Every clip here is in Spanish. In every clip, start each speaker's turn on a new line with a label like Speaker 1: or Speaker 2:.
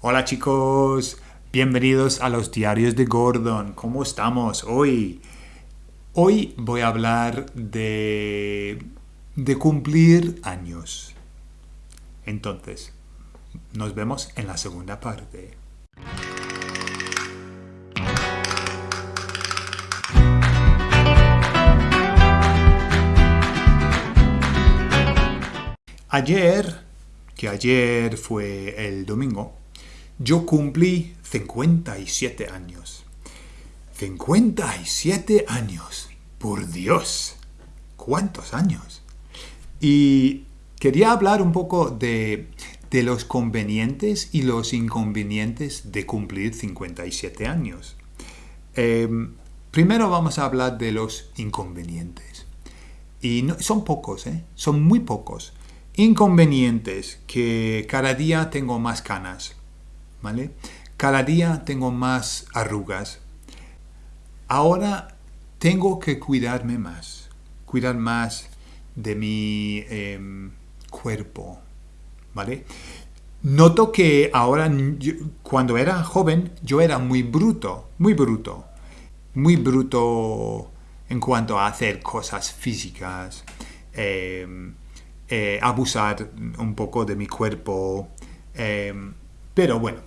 Speaker 1: Hola chicos, bienvenidos a los diarios de Gordon. ¿Cómo estamos hoy? Hoy voy a hablar de, de cumplir años. Entonces, nos vemos en la segunda parte. Ayer, que ayer fue el domingo, yo cumplí 57 años. 57 años. Por Dios. ¿Cuántos años? Y quería hablar un poco de, los convenientes y los inconvenientes de cumplir 57 años. Em, primero vamos a hablar de los inconvenientes. Y son pocos, ¿eh? Son muy pocos. Inconvenientes, que cada día tengo más canas, ¿vale? Cada día tengo más arrugas. Ahora tengo que cuidarme más, cuidar más de mi em, cuerpo, ¿vale? Noto que ahora, cuando era joven, yo era muy bruto, muy bruto, muy bruto en cuanto a hacer cosas físicas, em, eh, abusar un poco de mi cuerpo. Eh, pero bueno,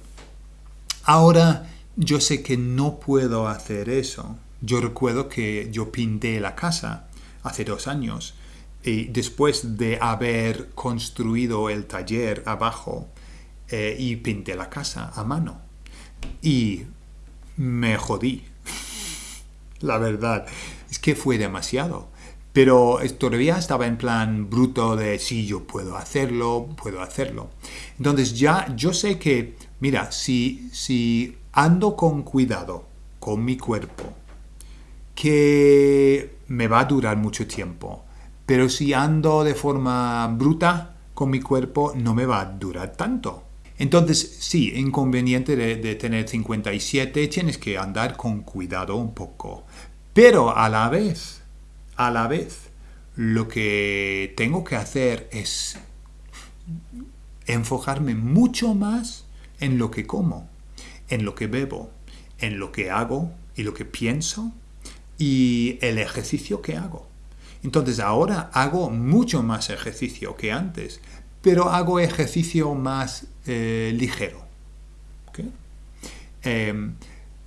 Speaker 1: ahora yo sé que no puedo hacer eso. Yo recuerdo que yo pinté la casa hace dos años y después de haber construido el taller abajo eh, y pinté la casa a mano. Y me jodí. la verdad, es que fue demasiado. Pero todavía estaba en plan bruto de sí, yo puedo hacerlo, puedo hacerlo. Entonces ya yo sé que, mira, si, si ando con cuidado con mi cuerpo, que me va a durar mucho tiempo. Pero si ando de forma bruta con mi cuerpo, no me va a durar tanto. Entonces, sí, inconveniente de, de, tener 57, tienes que andar con cuidado un poco. Pero a la vez, a la vez lo que tengo que hacer es enfocarme mucho más en lo que como, en lo que bebo, en lo que hago y lo que pienso y el ejercicio que hago. Entonces ahora hago mucho más ejercicio que antes, pero hago ejercicio más eh, ligero. Em,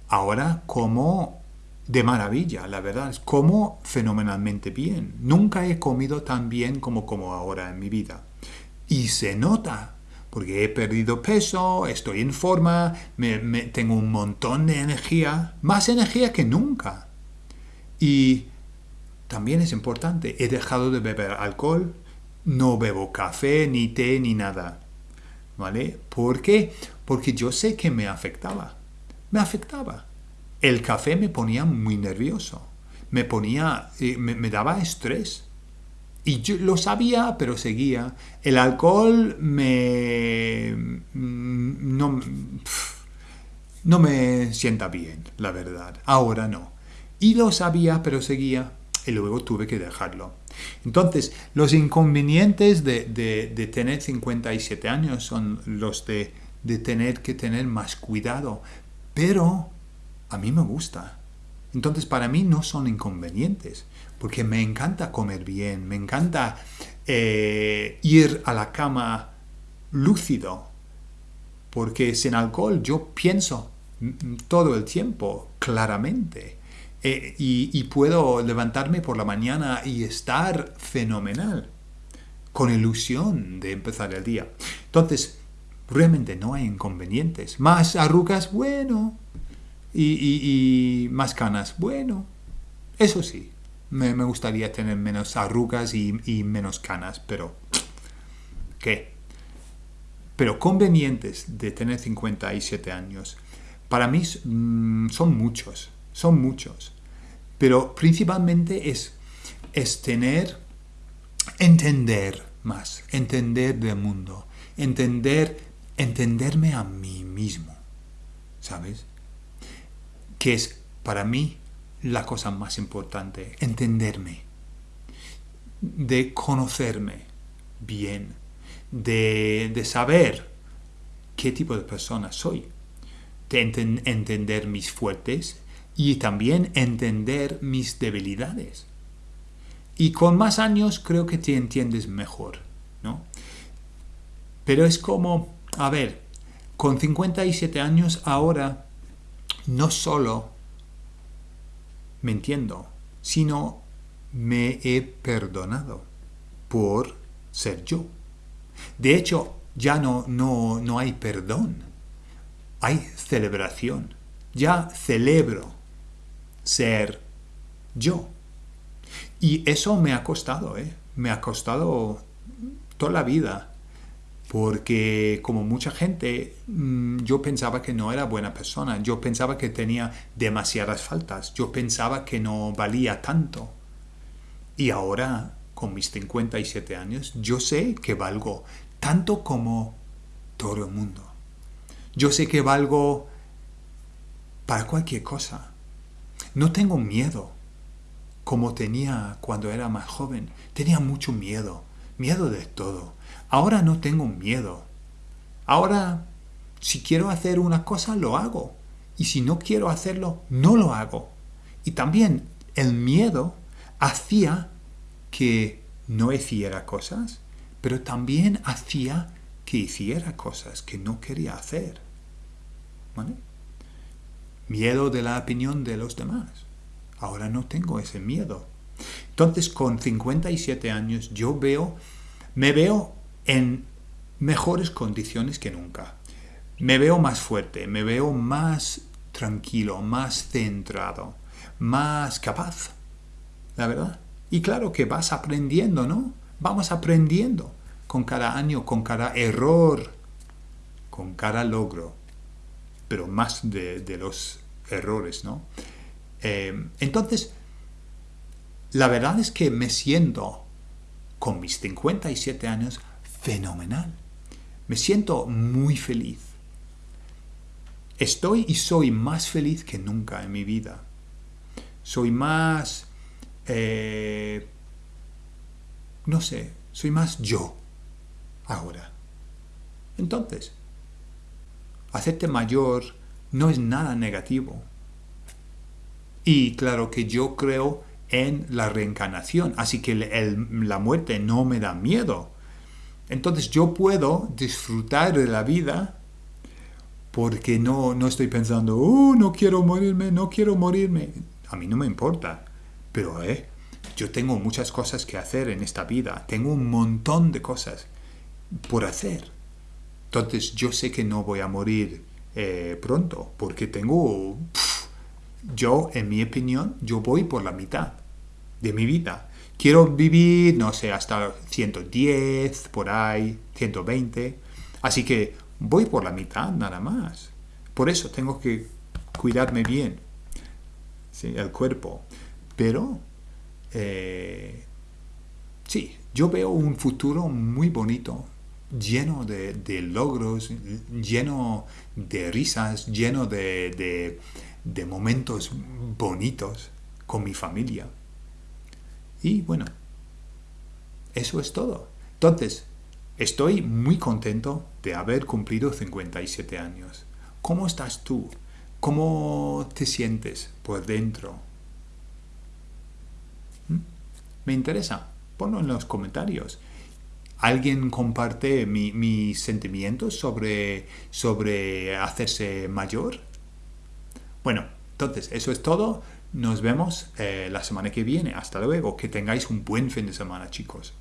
Speaker 1: ahora como de maravilla, la verdad. Como fenomenalmente bien. Nunca he comido tan bien como como ahora en mi vida. Y se nota, porque he perdido peso, estoy en forma, me, tengo un montón de energía, más energía que nunca. Y también es importante, he dejado de beber alcohol, no bebo café, ni té, ni nada. ¿Vale? ¿Por? Porque yo sé que me afectaba. Me afectaba. El café me ponía muy nervioso, me ponía, eh, me, daba estrés. Y yo lo sabía, pero seguía. El alcohol me... Mm, no, no me sienta bien, la verdad. Ahora no. Y lo sabía, pero seguía. Y luego tuve que dejarlo. Entonces, los inconvenientes de, de, tener 57 años son los de, de tener que tener más cuidado. Pero a mí me gusta. Entonces para mí no son inconvenientes, porque me encanta comer bien, me encanta eh, ir a la cama lúcido, porque sin alcohol yo pienso todo el tiempo claramente eh, y puedo levantarme por la mañana y estar fenomenal, con ilusión de empezar el día. Entonces, realmente no hay inconvenientes. Más arrugas, bueno, y, más canas. Bueno, eso sí, me, gustaría tener menos arrugas y, menos canas, pero ¿qué? Pero convenientes de tener 57 años, para mí mm, son muchos, son muchos. Pero principalmente es, es tener, entender más, entender del mundo, entender, entenderme a mí mismo, ¿sabes? Que es para mí la cosa más importante, entenderme, de conocerme bien, de, saber qué tipo de persona soy. De entender mis fuertes y también entender mis debilidades. Y con más años creo que te entiendes mejor, ¿no? Pero es como, a ver, con 57 años ahora no solo me entiendo, sino me he perdonado por ser yo. De hecho, ya no, no, no hay perdón, hay celebración. Ya celebro ser yo. Y eso me ha costado, ¿eh? Me ha costado toda la vida. Porque como mucha gente, mm, yo pensaba que no era buena persona. Yo pensaba que tenía demasiadas faltas. Yo pensaba que no valía tanto. Y ahora, con mis 57 años, yo sé que valgo tanto como todo el mundo. Yo sé que valgo para cualquier cosa. No tengo miedo como tenía cuando era más joven. Tenía mucho miedo, miedo de todo. Ahora no tengo miedo. Ahora, si quiero hacer una cosa, lo hago. Y si no quiero hacerlo, no lo hago. Y también el miedo hacía que no hiciera cosas, pero también hacía que hiciera cosas que no quería hacer. ¿Vale? Miedo de la opinión de los demás. Ahora no tengo ese miedo. Entonces, con 57 años, yo veo, me veo en mejores condiciones que nunca. Me veo más fuerte, me veo más tranquilo, más centrado, más capaz. La verdad. Y claro que vas aprendiendo, ¿no? Vamos aprendiendo con cada año, con cada error, con cada logro, pero más de, los errores, ¿no? Eh, entonces, la verdad es que me siento, con mis 57 años, fenomenal. Me siento muy feliz. Estoy y soy más feliz que nunca en mi vida. Soy más... Eh, no sé, soy más yo ahora. Entonces, hacerte mayor no es nada negativo. Y claro que yo creo en la reencarnación, así que la muerte no me da miedo. Entonces yo puedo disfrutar de la vida porque no, no estoy pensando, oh, no quiero morirme, no quiero morirme. A mí no me importa. Pero, eh, yo tengo muchas cosas que hacer en esta vida. Tengo un montón de cosas por hacer. Entonces yo sé que no voy a morir eh, pronto porque tengo... yo, en mi opinión, yo voy por la mitad de mi vida. Quiero vivir, no sé, hasta 110, por ahí, 120. Así que voy por la mitad nada más. Por eso tengo que cuidarme bien. ¿sí? El cuerpo. Pero, eh, sí, yo veo un futuro muy bonito, lleno de, logros, lleno de risas, lleno de momentos bonitos con mi familia. Y bueno, eso es todo. Entonces, estoy muy contento de haber cumplido 57 años. ¿Cómo estás tú? ¿Cómo te sientes por dentro? ¿Mm? Me interesa. Ponlo en los comentarios. ¿Alguien comparte mis sentimientos sobre, sobre hacerse mayor? Bueno, entonces, eso es todo. Nos vemos eh, la semana que viene. Hasta luego. Que tengáis un buen fin de semana, chicos.